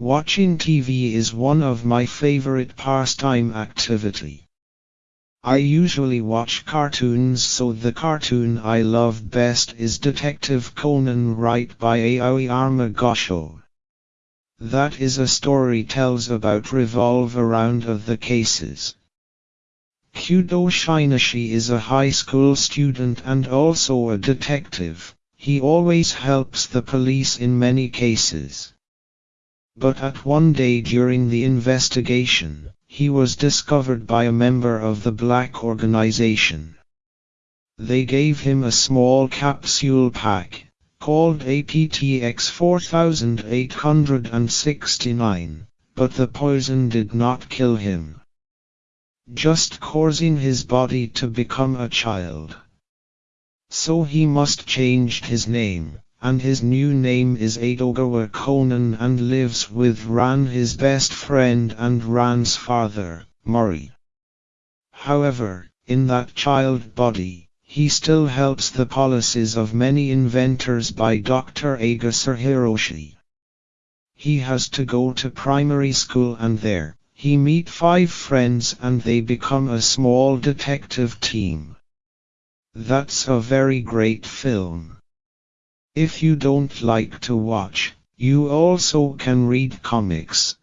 Watching TV is one of my favorite pastime activity. I usually watch cartoons so the cartoon I love best is Detective Conan right by Aoyama Gosho. That is a story tells about revolve around of the cases. Kudo Shinichi is a high school student and also a detective. He always helps the police in many cases. But at one day during the investigation, he was discovered by a member of the black organization. They gave him a small capsule pack, called APTX 4869, but the poison did not kill him. Just causing his body to become a child. So he must change his name and his new name is Edogawa Conan and lives with Ran his best friend and Ran's father, Mori. However, in that child body, he still helps the policies of many inventors by Dr. Agasa Hiroshi. He has to go to primary school and there, he meet five friends and they become a small detective team. That's a very great film. If you don't like to watch, you also can read comics.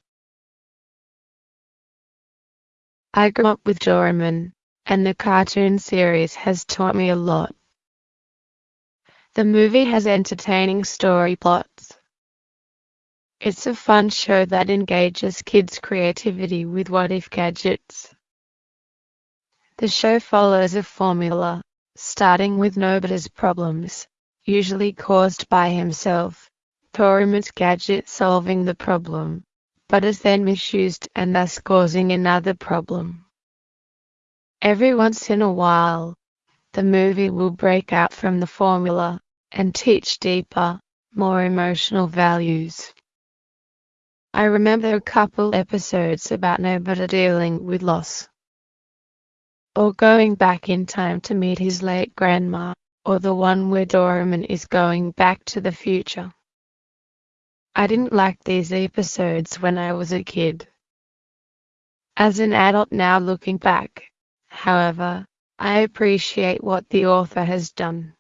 I grew up with Doraemon, and the cartoon series has taught me a lot. The movie has entertaining story plots. It's a fun show that engages kids' creativity with what if gadgets. The show follows a formula, starting with Nobita's problems usually caused by himself, Doraemon's gadget solving the problem, but is then misused and thus causing another problem. Every once in a while, the movie will break out from the formula and teach deeper, more emotional values. I remember a couple episodes about Nobita dealing with loss. Or going back in time to meet his late grandma or the one where Doraemon is going back to the future. I didn't like these episodes when I was a kid. As an adult now looking back, however, I appreciate what the author has done.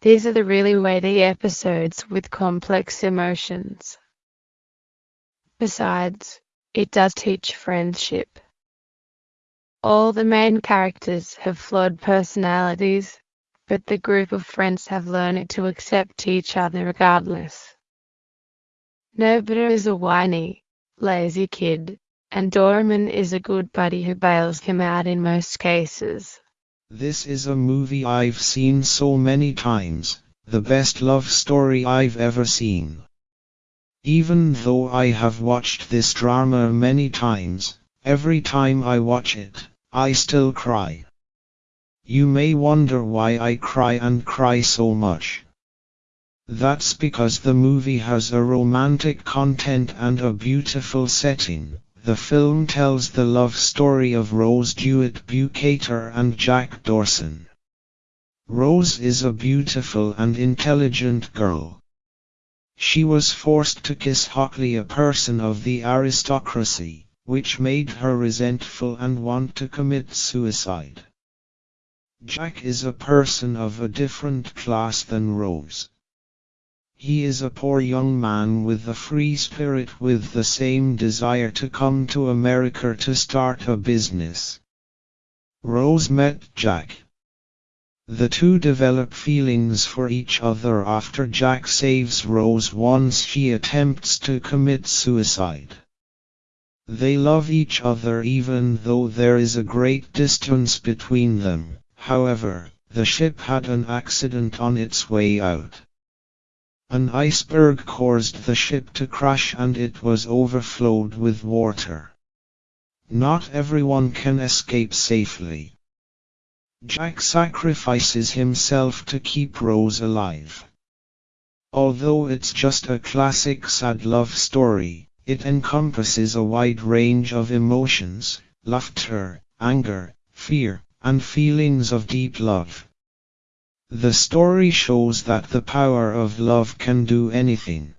These are the really weighty episodes with complex emotions. Besides, it does teach friendship. All the main characters have flawed personalities, but the group of friends have learned to accept each other regardless. Nobita is a whiny, lazy kid, and Doraemon is a good buddy who bails him out in most cases. This is a movie I've seen so many times, the best love story I've ever seen. Even though I have watched this drama many times, Every time I watch it, I still cry. You may wonder why I cry and cry so much. That's because the movie has a romantic content and a beautiful setting. The film tells the love story of Rose Dewitt Bukater and Jack Dawson. Rose is a beautiful and intelligent girl. She was forced to kiss Hockley a person of the aristocracy which made her resentful and want to commit suicide. Jack is a person of a different class than Rose. He is a poor young man with a free spirit with the same desire to come to America to start a business. Rose met Jack. The two develop feelings for each other after Jack saves Rose once she attempts to commit suicide. They love each other even though there is a great distance between them, however, the ship had an accident on its way out. An iceberg caused the ship to crash and it was overflowed with water. Not everyone can escape safely. Jack sacrifices himself to keep Rose alive. Although it's just a classic sad love story, it encompasses a wide range of emotions, laughter, anger, fear, and feelings of deep love. The story shows that the power of love can do anything.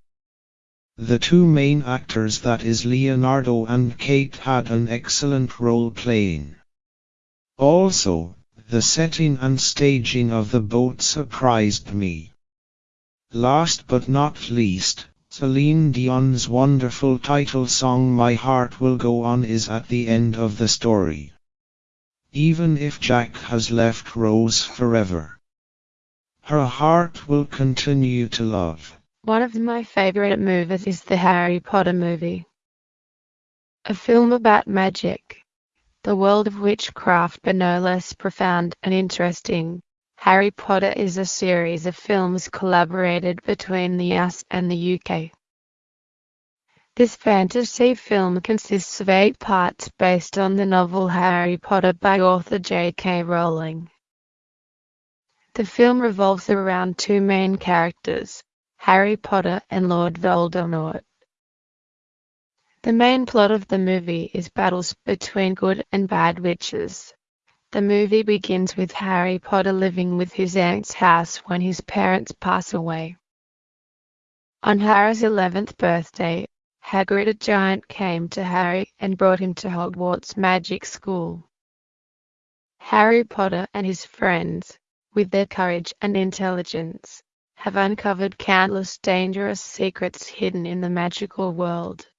The two main actors that is Leonardo and Kate had an excellent role playing. Also, the setting and staging of the boat surprised me. Last but not least, Celine Dion's wonderful title song My Heart Will Go On is at the end of the story. Even if Jack has left Rose forever, her heart will continue to love. One of my favorite movies is the Harry Potter movie. A film about magic, the world of witchcraft but no less profound and interesting. Harry Potter is a series of films collaborated between the US and the UK. This fantasy film consists of eight parts based on the novel Harry Potter by author J.K. Rowling. The film revolves around two main characters, Harry Potter and Lord Voldemort. The main plot of the movie is battles between good and bad witches. The movie begins with Harry Potter living with his aunt's house when his parents pass away. On Harry's 11th birthday, Hagrid a giant came to Harry and brought him to Hogwarts Magic School. Harry Potter and his friends, with their courage and intelligence, have uncovered countless dangerous secrets hidden in the magical world.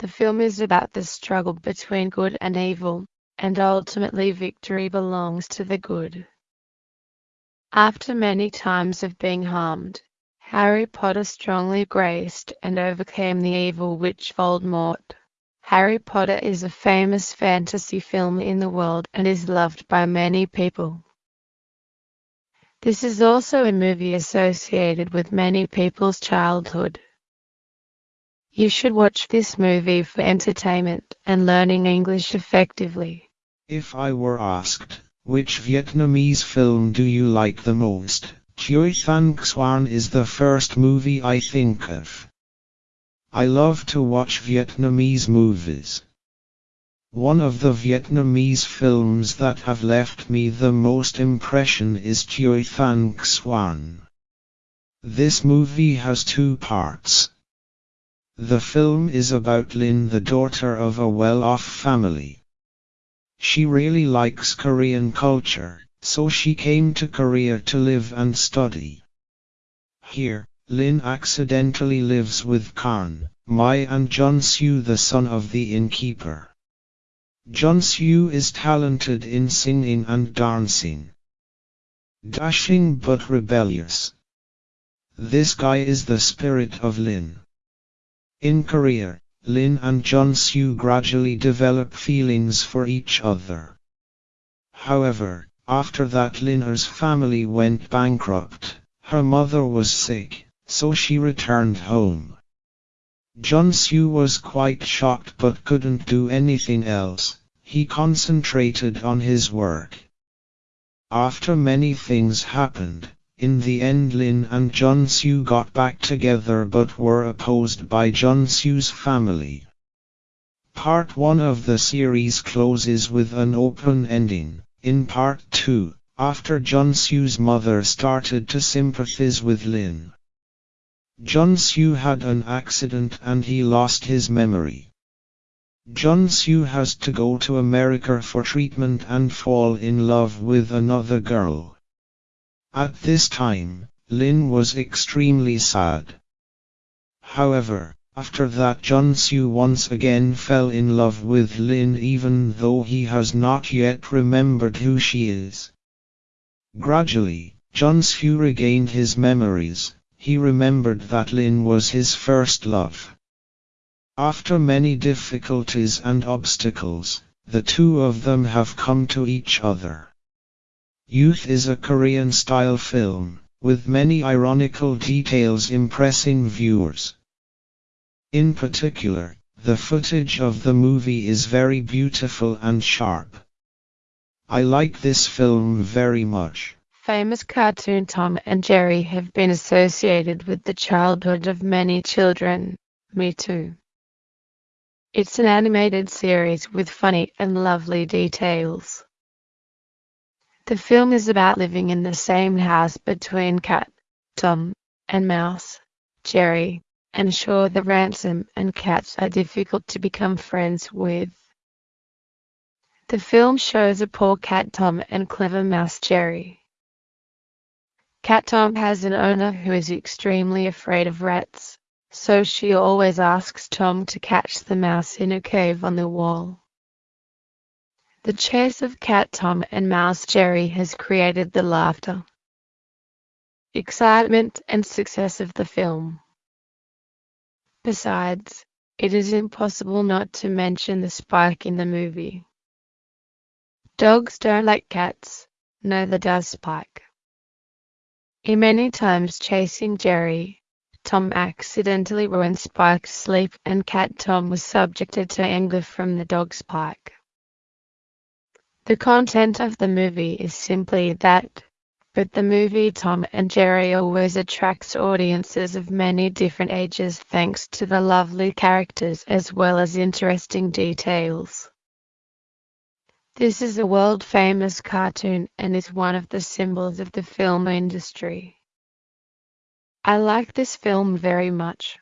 The film is about the struggle between good and evil, and ultimately victory belongs to the good. After many times of being harmed, Harry Potter strongly graced and overcame the evil witch Voldemort. Harry Potter is a famous fantasy film in the world and is loved by many people. This is also a movie associated with many people's childhood. You should watch this movie for entertainment and learning English effectively. If I were asked, which Vietnamese film do you like the most, Tuoi Thanh Xuan is the first movie I think of. I love to watch Vietnamese movies. One of the Vietnamese films that have left me the most impression is Tuoi Thanh Xuan. This movie has two parts. The film is about Lin the daughter of a well-off family. She really likes Korean culture, so she came to Korea to live and study. Here, Lin accidentally lives with Khan, Mai and Soo the son of the innkeeper. Soo is talented in singing and dancing. Dashing but rebellious. This guy is the spirit of Lin. In Korea, Lin and John Soo gradually develop feelings for each other. However, after that Lin's family went bankrupt, her mother was sick, so she returned home. John Soo was quite shocked but couldn't do anything else, he concentrated on his work. After many things happened, in the end Lin and John Soo got back together but were opposed by John Soo's family. Part 1 of the series closes with an open ending. In part 2, after John Soo's mother started to sympathize with Lin. John Soo had an accident and he lost his memory. John Soo has to go to America for treatment and fall in love with another girl. At this time, Lin was extremely sad. However, after that John Soo once again fell in love with Lin even though he has not yet remembered who she is. Gradually, John Soo regained his memories, he remembered that Lin was his first love. After many difficulties and obstacles, the two of them have come to each other. Youth is a Korean-style film, with many ironical details impressing viewers. In particular, the footage of the movie is very beautiful and sharp. I like this film very much. Famous cartoon Tom and Jerry have been associated with the childhood of many children, me too. It's an animated series with funny and lovely details. The film is about living in the same house between cat, Tom, and mouse, Jerry, and ensure the ransom and cats are difficult to become friends with. The film shows a poor cat Tom and clever mouse Jerry. Cat Tom has an owner who is extremely afraid of rats, so she always asks Tom to catch the mouse in a cave on the wall. The chase of Cat Tom and Mouse Jerry has created the laughter, excitement and success of the film. Besides, it is impossible not to mention the Spike in the movie. Dogs don't like cats, neither does Spike. In many times chasing Jerry, Tom accidentally ruined Spike's sleep and Cat Tom was subjected to anger from the dog Spike. The content of the movie is simply that but the movie Tom and Jerry always attracts audiences of many different ages thanks to the lovely characters as well as interesting details. This is a world famous cartoon and is one of the symbols of the film industry. I like this film very much.